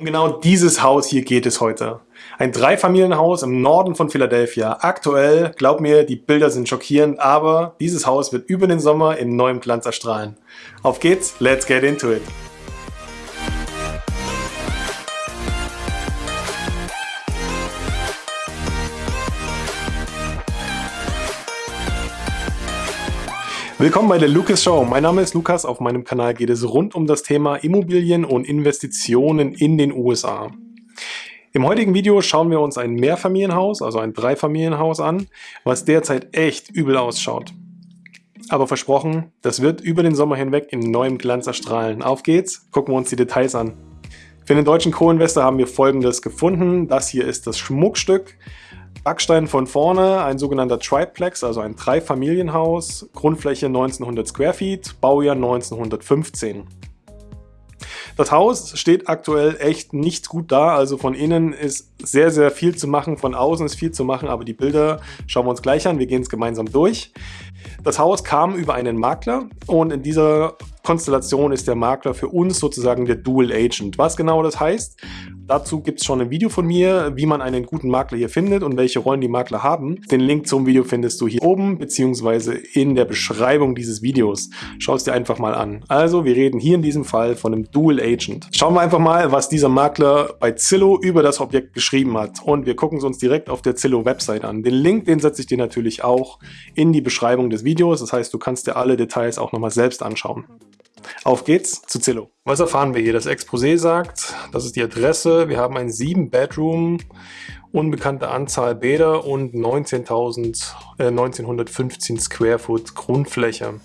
Um genau dieses Haus hier geht es heute. Ein Dreifamilienhaus im Norden von Philadelphia. Aktuell, glaub mir, die Bilder sind schockierend, aber dieses Haus wird über den Sommer in neuem Glanz erstrahlen. Auf geht's, let's get into it! Willkommen bei der Lucas Show. Mein Name ist Lukas. Auf meinem Kanal geht es rund um das Thema Immobilien und Investitionen in den USA. Im heutigen Video schauen wir uns ein Mehrfamilienhaus, also ein Dreifamilienhaus an, was derzeit echt übel ausschaut. Aber versprochen, das wird über den Sommer hinweg in neuem Glanz erstrahlen. Auf geht's, gucken wir uns die Details an. Für den deutschen Co-Investor haben wir folgendes gefunden. Das hier ist das Schmuckstück. Backstein von vorne, ein sogenannter Triplex, also ein Dreifamilienhaus, Grundfläche 1900 Square Feet, Baujahr 1915. Das Haus steht aktuell echt nicht gut da, also von innen ist sehr, sehr viel zu machen, von außen ist viel zu machen, aber die Bilder schauen wir uns gleich an, wir gehen es gemeinsam durch. Das Haus kam über einen Makler und in dieser Konstellation ist der Makler für uns sozusagen der Dual Agent. Was genau das heißt, Dazu gibt es schon ein Video von mir, wie man einen guten Makler hier findet und welche Rollen die Makler haben. Den Link zum Video findest du hier oben beziehungsweise in der Beschreibung dieses Videos. Schau es dir einfach mal an. Also wir reden hier in diesem Fall von einem Dual Agent. Schauen wir einfach mal, was dieser Makler bei Zillow über das Objekt geschrieben hat. Und wir gucken es uns direkt auf der Zillow Website an. Den Link, den setze ich dir natürlich auch in die Beschreibung des Videos. Das heißt, du kannst dir alle Details auch nochmal selbst anschauen. Auf geht's zu Zillow. Was erfahren wir hier? Das Exposé sagt, das ist die Adresse. Wir haben ein 7-Bedroom, unbekannte Anzahl Bäder und 19.000, äh, 1915 Square Foot Grundfläche.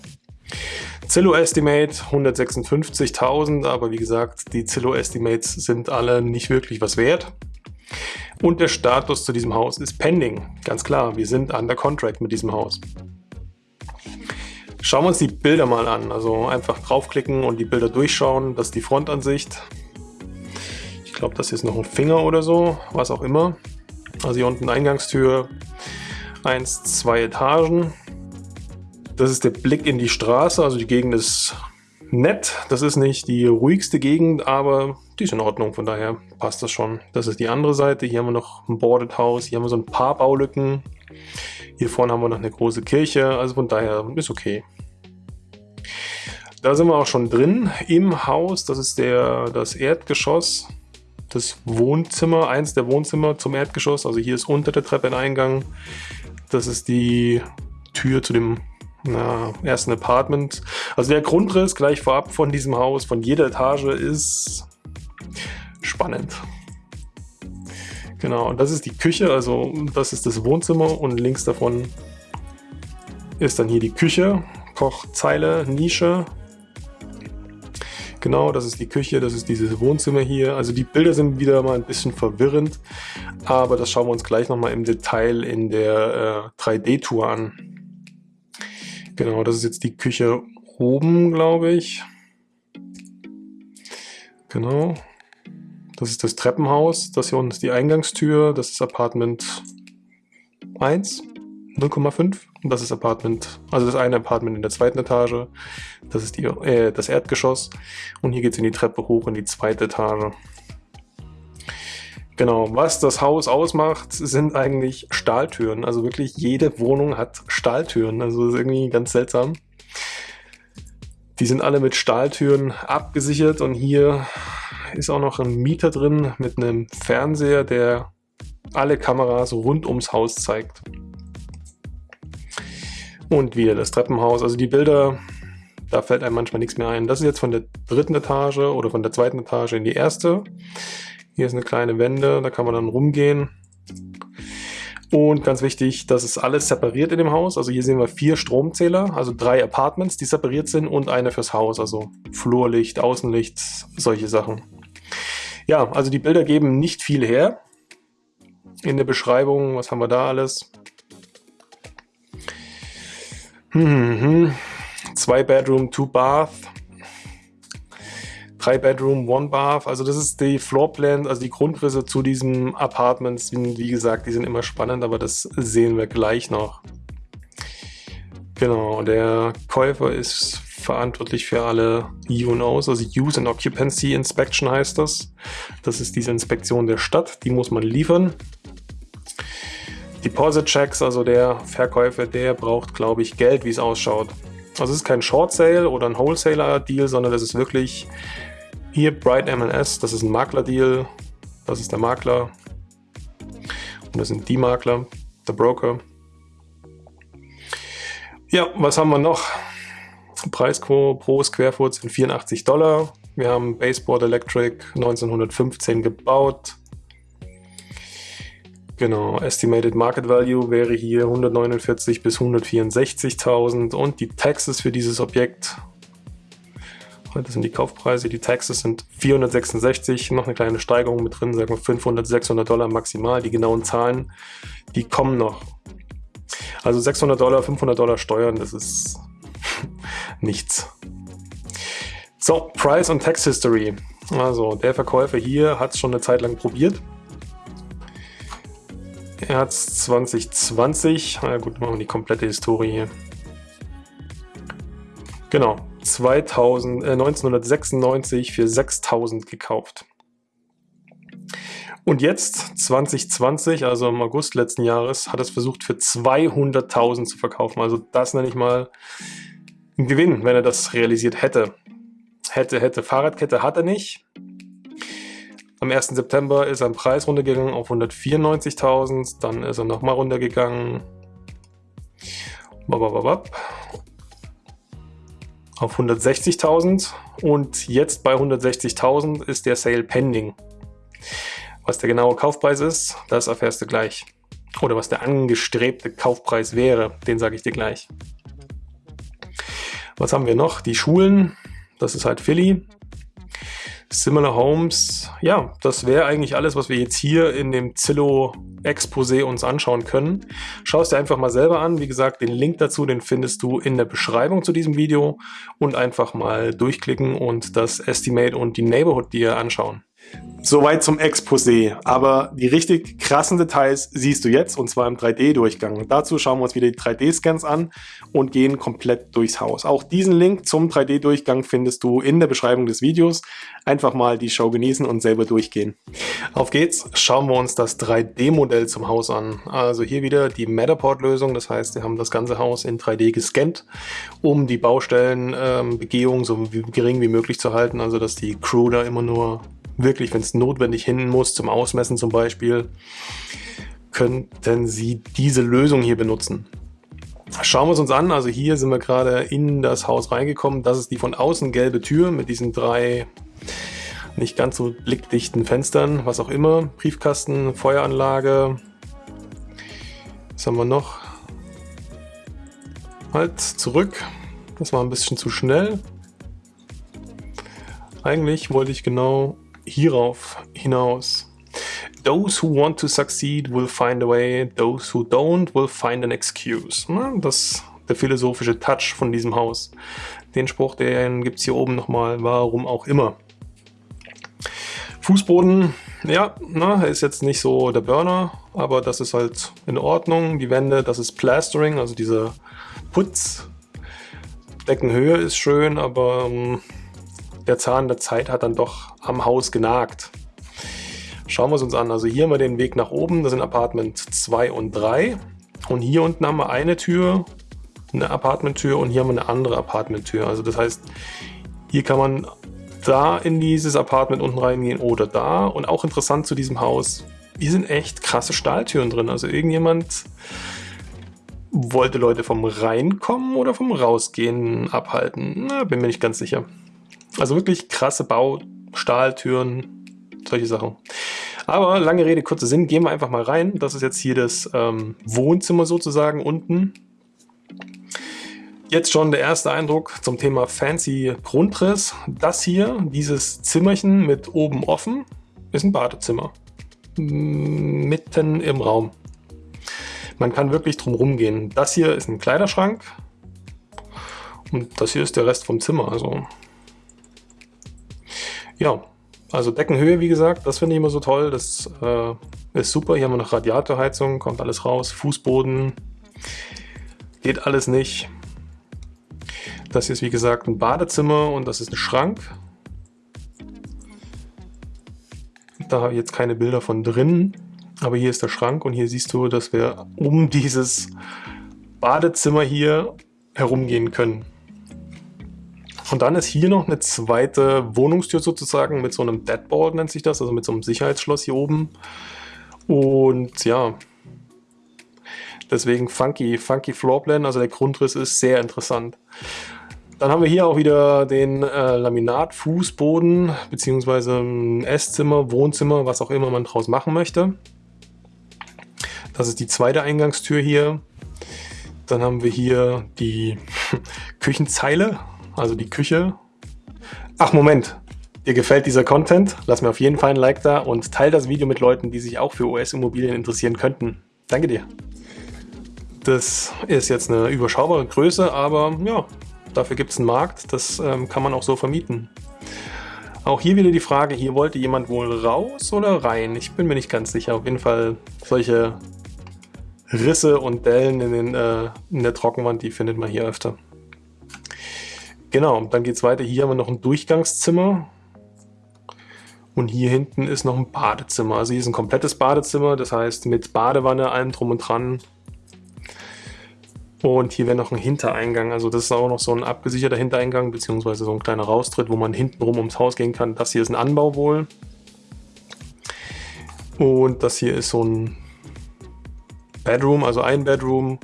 Zillow Estimate 156.000, aber wie gesagt, die Zillow Estimates sind alle nicht wirklich was wert. Und der Status zu diesem Haus ist pending. Ganz klar, wir sind under contract mit diesem Haus. Schauen wir uns die Bilder mal an. Also einfach draufklicken und die Bilder durchschauen. Das ist die Frontansicht. Ich glaube, das ist noch ein Finger oder so, was auch immer. Also hier unten Eingangstür, eins, zwei Etagen. Das ist der Blick in die Straße, also die Gegend ist nett. Das ist nicht die ruhigste Gegend, aber die ist in Ordnung, von daher passt das schon. Das ist die andere Seite. Hier haben wir noch ein Boarded House, hier haben wir so ein paar Baulücken. Hier vorne haben wir noch eine große Kirche, also von daher ist okay. Da sind wir auch schon drin im Haus. Das ist der, das Erdgeschoss, das Wohnzimmer, eins der Wohnzimmer zum Erdgeschoss. Also hier ist unter der Treppe ein Eingang. Das ist die Tür zu dem na, ersten Apartment. Also der Grundriss gleich vorab von diesem Haus, von jeder Etage ist spannend. Genau, das ist die Küche, also das ist das Wohnzimmer und links davon ist dann hier die Küche, Kochzeile, Nische, Genau, das ist die Küche, das ist dieses Wohnzimmer hier. Also die Bilder sind wieder mal ein bisschen verwirrend, aber das schauen wir uns gleich nochmal im Detail in der äh, 3D-Tour an. Genau, das ist jetzt die Küche oben, glaube ich. Genau. Das ist das Treppenhaus. Das hier unten ist die Eingangstür. Das ist Apartment 1. 0,5. Und das ist Apartment, also das eine Apartment in der zweiten Etage. Das ist die, äh, das Erdgeschoss. Und hier geht es in die Treppe hoch in die zweite Etage. Genau, was das Haus ausmacht, sind eigentlich Stahltüren. Also wirklich jede Wohnung hat Stahltüren. Also das ist irgendwie ganz seltsam. Die sind alle mit Stahltüren abgesichert und hier ist auch noch ein Mieter drin mit einem Fernseher, der alle Kameras rund ums Haus zeigt. Und wieder das Treppenhaus. Also die Bilder, da fällt einem manchmal nichts mehr ein. Das ist jetzt von der dritten Etage oder von der zweiten Etage in die erste. Hier ist eine kleine Wende, da kann man dann rumgehen. Und ganz wichtig, das ist alles separiert in dem Haus. Also hier sehen wir vier Stromzähler, also drei Apartments, die separiert sind und eine fürs Haus. Also Flurlicht, Außenlicht, solche Sachen. Ja, also die Bilder geben nicht viel her. In der Beschreibung, was haben wir da alles? Mhm. Zwei Bedroom, two Bath. Drei Bedroom, one Bath. Also das ist die Floorplan, also die Grundrisse zu diesem Apartments. Wie gesagt, die sind immer spannend, aber das sehen wir gleich noch. Genau, der Käufer ist verantwortlich für alle UNOs, also Use and Occupancy Inspection heißt das. Das ist diese Inspektion der Stadt, die muss man liefern. Deposit Checks, also der Verkäufer, der braucht, glaube ich, Geld, wie es ausschaut. Also es ist kein Short Sale oder ein Wholesaler Deal, sondern das ist wirklich hier Bright MLS, das ist ein Makler Deal, das ist der Makler und das sind die Makler, der Broker. Ja, was haben wir noch? Preis pro Square Foot sind 84 Dollar. Wir haben Baseboard Electric 1915 gebaut. Genau, Estimated Market Value wäre hier 149 bis 164.000 und die Taxes für dieses Objekt, das sind die Kaufpreise, die Taxes sind 466, noch eine kleine Steigerung mit drin, sagen wir 500, 600 Dollar maximal, die genauen Zahlen, die kommen noch. Also 600 Dollar, 500 Dollar Steuern, das ist nichts. So, Price und Tax History. Also der Verkäufer hier hat es schon eine Zeit lang probiert. Er hat es 2020, na gut, machen wir die komplette Historie hier. Genau, 2000, äh, 1996 für 6000 gekauft. Und jetzt, 2020, also im August letzten Jahres, hat es versucht für 200.000 zu verkaufen. Also das nenne ich mal ein Gewinn, wenn er das realisiert hätte. Hätte, hätte. Fahrradkette hat er nicht. Am 1. September ist er im Preis runtergegangen auf 194.000, dann ist er nochmal runtergegangen auf 160.000 und jetzt bei 160.000 ist der Sale pending. Was der genaue Kaufpreis ist, das erfährst du gleich. Oder was der angestrebte Kaufpreis wäre, den sage ich dir gleich. Was haben wir noch? Die Schulen, das ist halt Philly. Similar Homes, ja, das wäre eigentlich alles, was wir jetzt hier in dem Zillow-Exposé uns anschauen können. Schau es dir einfach mal selber an. Wie gesagt, den Link dazu, den findest du in der Beschreibung zu diesem Video und einfach mal durchklicken und das Estimate und die Neighborhood dir anschauen. Soweit zum Exposé, aber die richtig krassen Details siehst du jetzt und zwar im 3D-Durchgang. Dazu schauen wir uns wieder die 3D-Scans an und gehen komplett durchs Haus. Auch diesen Link zum 3D-Durchgang findest du in der Beschreibung des Videos. Einfach mal die Show genießen und selber durchgehen. Auf geht's, schauen wir uns das 3D-Modell zum Haus an. Also hier wieder die Matterport-Lösung, das heißt, wir haben das ganze Haus in 3D gescannt, um die Baustellenbegehung ähm, so gering wie möglich zu halten, also dass die Crew da immer nur wirklich, wenn es notwendig hin muss, zum Ausmessen zum Beispiel, könnten Sie diese Lösung hier benutzen. Schauen wir es uns an. Also hier sind wir gerade in das Haus reingekommen. Das ist die von außen gelbe Tür mit diesen drei nicht ganz so blickdichten Fenstern, was auch immer. Briefkasten, Feueranlage. Was haben wir noch? Halt, zurück. Das war ein bisschen zu schnell. Eigentlich wollte ich genau hierauf hinaus. Those who want to succeed will find a way, those who don't will find an excuse. Das der philosophische Touch von diesem Haus. Den Spruch, den gibt es hier oben nochmal, warum auch immer. Fußboden, ja, na, ist jetzt nicht so der Burner, aber das ist halt in Ordnung. Die Wände, das ist Plastering, also dieser Putz. Deckenhöhe ist schön, aber ähm, der Zahn der Zeit hat dann doch am Haus genagt. Schauen wir es uns an. Also hier haben wir den Weg nach oben, das sind Apartment 2 und 3. Und hier unten haben wir eine Tür, eine Apartmenttür und hier haben wir eine andere Apartmenttür. Also das heißt, hier kann man da in dieses Apartment unten reingehen oder da. Und auch interessant zu diesem Haus, hier sind echt krasse Stahltüren drin. Also irgendjemand wollte Leute vom Reinkommen oder vom Rausgehen abhalten. Na, bin mir nicht ganz sicher. Also wirklich krasse Bau, Stahltüren, solche Sachen. Aber lange Rede, kurzer Sinn, gehen wir einfach mal rein. Das ist jetzt hier das ähm, Wohnzimmer sozusagen unten. Jetzt schon der erste Eindruck zum Thema Fancy Grundriss. Das hier, dieses Zimmerchen mit oben offen, ist ein Badezimmer. Mitten im Raum. Man kann wirklich drum rumgehen. Das hier ist ein Kleiderschrank. Und das hier ist der Rest vom Zimmer. Also ja, also Deckenhöhe, wie gesagt, das finde ich immer so toll. Das äh, ist super. Hier haben wir noch Radiatorheizung, kommt alles raus. Fußboden, geht alles nicht. Das hier ist wie gesagt ein Badezimmer und das ist ein Schrank. Da habe ich jetzt keine Bilder von drin, aber hier ist der Schrank und hier siehst du, dass wir um dieses Badezimmer hier herumgehen können. Und dann ist hier noch eine zweite Wohnungstür sozusagen mit so einem Deadbolt nennt sich das, also mit so einem Sicherheitsschloss hier oben. Und ja, deswegen funky, funky Floorplan, also der Grundriss ist sehr interessant. Dann haben wir hier auch wieder den äh, Laminat-Fußboden, beziehungsweise Esszimmer, Wohnzimmer, was auch immer man draus machen möchte. Das ist die zweite Eingangstür hier. Dann haben wir hier die Küchenzeile, also die Küche. Ach Moment, dir gefällt dieser Content? Lass mir auf jeden Fall ein Like da und teile das Video mit Leuten, die sich auch für US-Immobilien interessieren könnten. Danke dir. Das ist jetzt eine überschaubare Größe, aber ja, dafür gibt es einen Markt. Das ähm, kann man auch so vermieten. Auch hier wieder die Frage, hier wollte jemand wohl raus oder rein? Ich bin mir nicht ganz sicher. Auf jeden Fall solche Risse und Dellen in, den, äh, in der Trockenwand, die findet man hier öfter. Genau, dann geht es weiter. Hier haben wir noch ein Durchgangszimmer. Und hier hinten ist noch ein Badezimmer. Also hier ist ein komplettes Badezimmer, das heißt mit Badewanne, allem drum und dran. Und hier wäre noch ein Hintereingang. Also das ist auch noch so ein abgesicherter Hintereingang, beziehungsweise so ein kleiner Raustritt, wo man hinten rum ums Haus gehen kann. Das hier ist ein Anbau wohl. Und das hier ist so ein Bedroom, also ein Bedroom,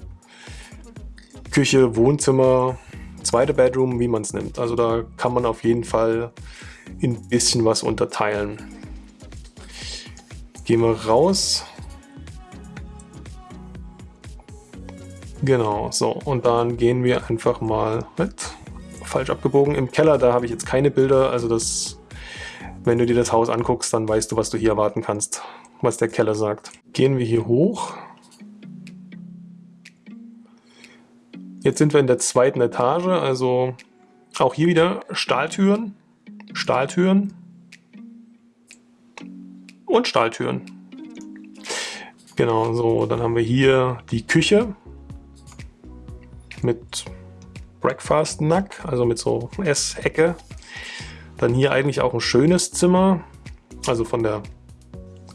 Küche, Wohnzimmer, zweite Bedroom, wie man es nimmt. Also da kann man auf jeden Fall ein bisschen was unterteilen. Gehen wir raus. Genau, so und dann gehen wir einfach mal mit. Falsch abgebogen. Im Keller, da habe ich jetzt keine Bilder, also das, wenn du dir das Haus anguckst, dann weißt du, was du hier erwarten kannst, was der Keller sagt. Gehen wir hier hoch. Jetzt sind wir in der zweiten Etage, also auch hier wieder Stahltüren, Stahltüren und Stahltüren. Genau, so, dann haben wir hier die Küche mit Breakfast Nack, also mit so Essecke. Dann hier eigentlich auch ein schönes Zimmer, also von der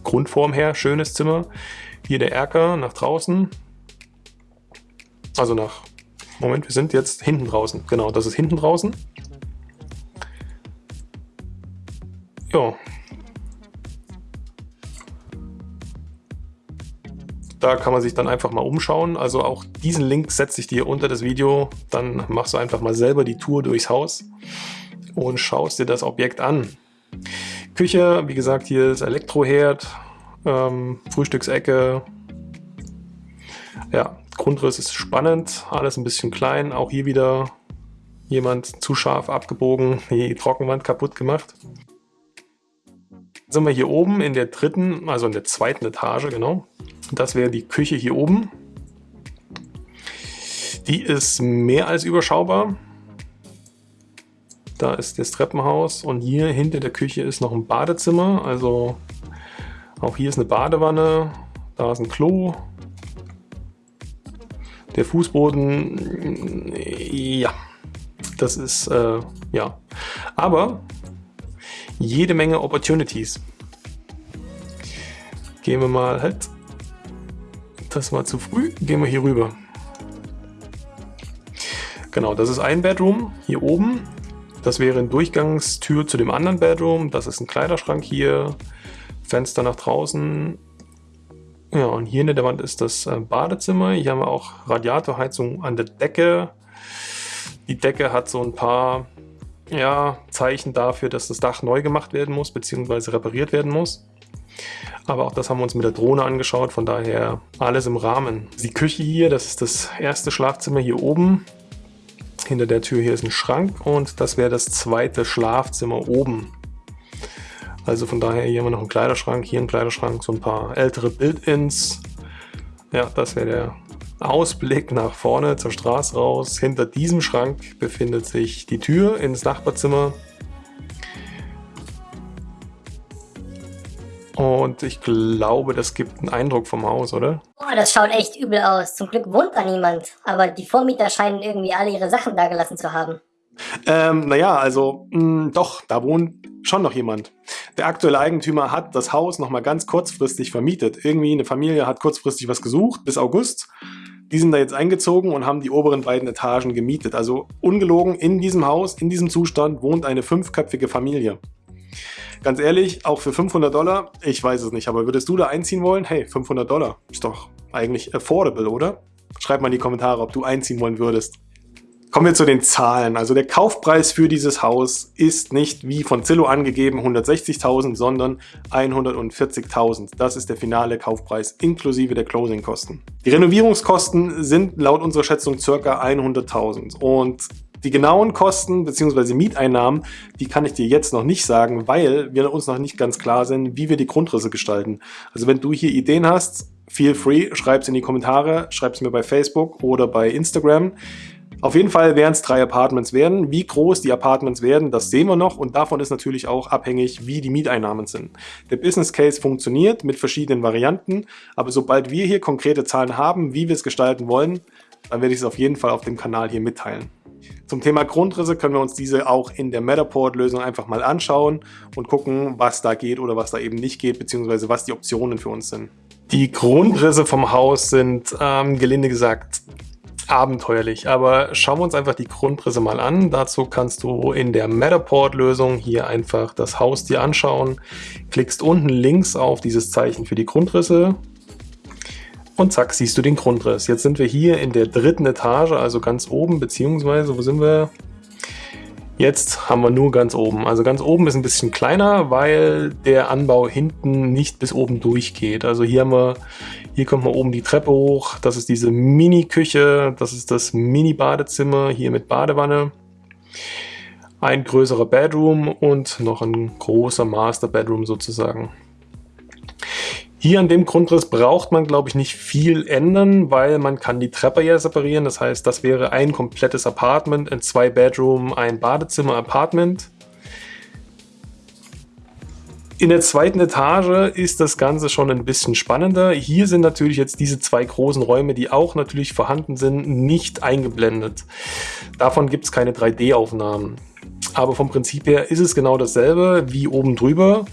Grundform her schönes Zimmer. Hier der Erker nach draußen, also nach Moment, wir sind jetzt hinten draußen. Genau, das ist hinten draußen. Ja. Da kann man sich dann einfach mal umschauen. Also auch diesen Link setze ich dir unter das Video. Dann machst du einfach mal selber die Tour durchs Haus und schaust dir das Objekt an. Küche, wie gesagt, hier ist Elektroherd, ähm, Frühstücksecke. Ja, Grundriss ist spannend, alles ein bisschen klein. Auch hier wieder jemand zu scharf abgebogen, die Trockenwand kaputt gemacht. Sind wir hier oben in der dritten, also in der zweiten Etage, genau. Das wäre die Küche hier oben. Die ist mehr als überschaubar. Da ist das Treppenhaus und hier hinter der Küche ist noch ein Badezimmer. Also auch hier ist eine Badewanne, da ist ein Klo, der Fußboden, ja, das ist, äh, ja. Aber jede Menge Opportunities. Gehen wir mal halt, das war zu früh, gehen wir hier rüber. Genau, das ist ein Bedroom hier oben. Das wäre eine Durchgangstür zu dem anderen Bedroom. Das ist ein Kleiderschrank hier. Fenster nach draußen. Ja, und hier in der Wand ist das äh, Badezimmer. Hier haben wir auch Radiatorheizung an der Decke. Die Decke hat so ein paar ja, Zeichen dafür, dass das Dach neu gemacht werden muss, beziehungsweise repariert werden muss. Aber auch das haben wir uns mit der Drohne angeschaut, von daher alles im Rahmen. Die Küche hier, das ist das erste Schlafzimmer hier oben. Hinter der Tür hier ist ein Schrank und das wäre das zweite Schlafzimmer oben. Also von daher hier haben wir noch einen Kleiderschrank, hier einen Kleiderschrank, so ein paar ältere Build-ins. Ja, das wäre der Ausblick nach vorne zur Straße raus. Hinter diesem Schrank befindet sich die Tür ins Nachbarzimmer. Und ich glaube, das gibt einen Eindruck vom Haus, oder? Boah, das schaut echt übel aus. Zum Glück wohnt da niemand. Aber die Vormieter scheinen irgendwie alle ihre Sachen da gelassen zu haben. Ähm, naja, also mh, hm, doch, da wohnt schon noch jemand. Der aktuelle Eigentümer hat das Haus nochmal ganz kurzfristig vermietet. Irgendwie eine Familie hat kurzfristig was gesucht, bis August. Die sind da jetzt eingezogen und haben die oberen beiden Etagen gemietet. Also ungelogen, in diesem Haus, in diesem Zustand wohnt eine fünfköpfige Familie. Ganz ehrlich, auch für 500 Dollar, ich weiß es nicht, aber würdest du da einziehen wollen? Hey, 500 Dollar, ist doch eigentlich affordable, oder? Schreib mal in die Kommentare, ob du einziehen wollen würdest. Kommen wir zu den Zahlen. Also der Kaufpreis für dieses Haus ist nicht wie von Zillow angegeben 160.000, sondern 140.000. Das ist der finale Kaufpreis inklusive der Closing-Kosten. Die Renovierungskosten sind laut unserer Schätzung ca. 100.000 und die genauen Kosten bzw. Mieteinnahmen, die kann ich dir jetzt noch nicht sagen, weil wir uns noch nicht ganz klar sind, wie wir die Grundrisse gestalten. Also wenn du hier Ideen hast, feel free, schreib es in die Kommentare, schreib es mir bei Facebook oder bei Instagram. Auf jeden Fall werden es drei Apartments werden. Wie groß die Apartments werden, das sehen wir noch und davon ist natürlich auch abhängig, wie die Mieteinnahmen sind. Der Business Case funktioniert mit verschiedenen Varianten, aber sobald wir hier konkrete Zahlen haben, wie wir es gestalten wollen, dann werde ich es auf jeden Fall auf dem Kanal hier mitteilen. Zum Thema Grundrisse können wir uns diese auch in der Matterport-Lösung einfach mal anschauen und gucken, was da geht oder was da eben nicht geht, beziehungsweise was die Optionen für uns sind. Die Grundrisse vom Haus sind, ähm, gelinde gesagt, abenteuerlich. Aber schauen wir uns einfach die Grundrisse mal an. Dazu kannst du in der Matterport-Lösung hier einfach das Haus dir anschauen. Klickst unten links auf dieses Zeichen für die Grundrisse und zack, siehst du den Grundriss. Jetzt sind wir hier in der dritten Etage, also ganz oben, beziehungsweise, wo sind wir? Jetzt haben wir nur ganz oben. Also ganz oben ist ein bisschen kleiner, weil der Anbau hinten nicht bis oben durchgeht. Also hier haben wir, hier kommt man oben die Treppe hoch. Das ist diese Mini-Küche, das ist das Mini-Badezimmer hier mit Badewanne. Ein größerer Bedroom und noch ein großer Master Bedroom sozusagen. Hier an dem Grundriss braucht man, glaube ich, nicht viel ändern, weil man kann die Treppe ja separieren. Das heißt, das wäre ein komplettes Apartment, ein zwei Bedroom, ein Badezimmer Apartment. In der zweiten Etage ist das Ganze schon ein bisschen spannender. Hier sind natürlich jetzt diese zwei großen Räume, die auch natürlich vorhanden sind, nicht eingeblendet. Davon gibt es keine 3D-Aufnahmen. Aber vom Prinzip her ist es genau dasselbe wie oben drüber.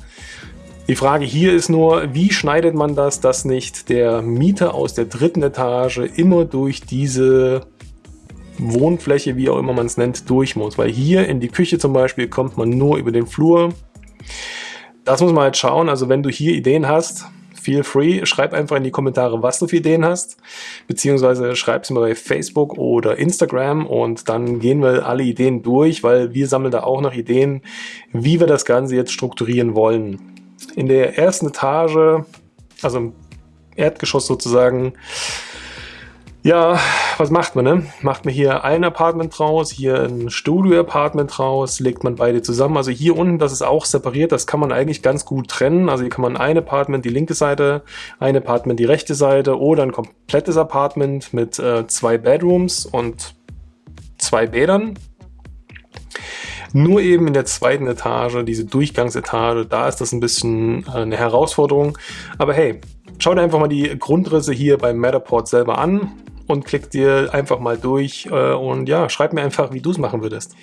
Die Frage hier ist nur, wie schneidet man das, dass nicht der Mieter aus der dritten Etage immer durch diese Wohnfläche, wie auch immer man es nennt, durch muss. Weil hier in die Küche zum Beispiel kommt man nur über den Flur. Das muss man halt schauen. Also wenn du hier Ideen hast, feel free, schreib einfach in die Kommentare, was du für Ideen hast, beziehungsweise schreib es mir bei Facebook oder Instagram und dann gehen wir alle Ideen durch, weil wir sammeln da auch noch Ideen, wie wir das Ganze jetzt strukturieren wollen in der ersten Etage, also im Erdgeschoss sozusagen, ja, was macht man, ne? Macht man hier ein Apartment draus, hier ein Studio-Apartment draus, legt man beide zusammen. Also hier unten, das ist auch separiert, das kann man eigentlich ganz gut trennen. Also hier kann man ein Apartment die linke Seite, ein Apartment die rechte Seite oder ein komplettes Apartment mit äh, zwei Bedrooms und zwei Bädern nur eben in der zweiten Etage, diese Durchgangsetage, da ist das ein bisschen äh, eine Herausforderung. Aber hey, schau dir einfach mal die Grundrisse hier beim Matterport selber an und klick dir einfach mal durch äh, und ja, schreib mir einfach, wie du es machen würdest.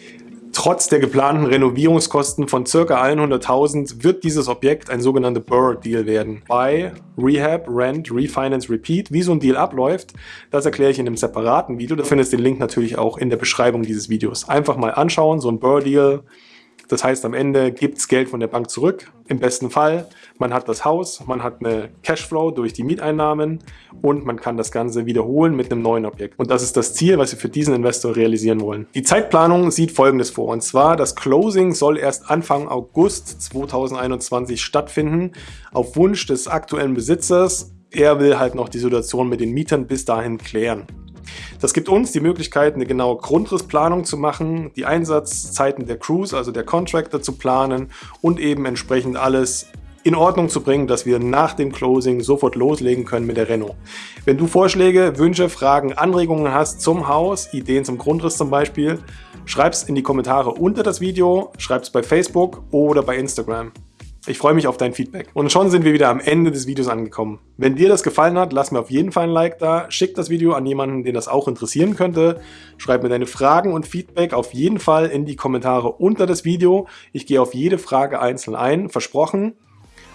Trotz der geplanten Renovierungskosten von ca. 100.000 wird dieses Objekt ein sogenannter Burr-Deal werden. Buy, Rehab, Rent, Refinance, Repeat. Wie so ein Deal abläuft, das erkläre ich in einem separaten Video. Du findest den Link natürlich auch in der Beschreibung dieses Videos. Einfach mal anschauen, so ein Burr-Deal das heißt, am Ende gibt es Geld von der Bank zurück. Im besten Fall, man hat das Haus, man hat eine Cashflow durch die Mieteinnahmen und man kann das Ganze wiederholen mit einem neuen Objekt. Und das ist das Ziel, was wir für diesen Investor realisieren wollen. Die Zeitplanung sieht folgendes vor. Und zwar, das Closing soll erst Anfang August 2021 stattfinden, auf Wunsch des aktuellen Besitzers. Er will halt noch die Situation mit den Mietern bis dahin klären. Das gibt uns die Möglichkeit, eine genaue Grundrissplanung zu machen, die Einsatzzeiten der Crews, also der Contractor zu planen und eben entsprechend alles in Ordnung zu bringen, dass wir nach dem Closing sofort loslegen können mit der Reno. Wenn du Vorschläge, Wünsche, Fragen, Anregungen hast zum Haus, Ideen zum Grundriss zum Beispiel, schreib es in die Kommentare unter das Video, schreib es bei Facebook oder bei Instagram. Ich freue mich auf dein Feedback. Und schon sind wir wieder am Ende des Videos angekommen. Wenn dir das gefallen hat, lass mir auf jeden Fall ein Like da, schick das Video an jemanden, den das auch interessieren könnte, schreib mir deine Fragen und Feedback auf jeden Fall in die Kommentare unter das Video. Ich gehe auf jede Frage einzeln ein, versprochen.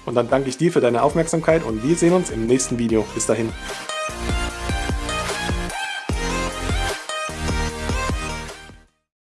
Und dann danke ich dir für deine Aufmerksamkeit und wir sehen uns im nächsten Video. Bis dahin.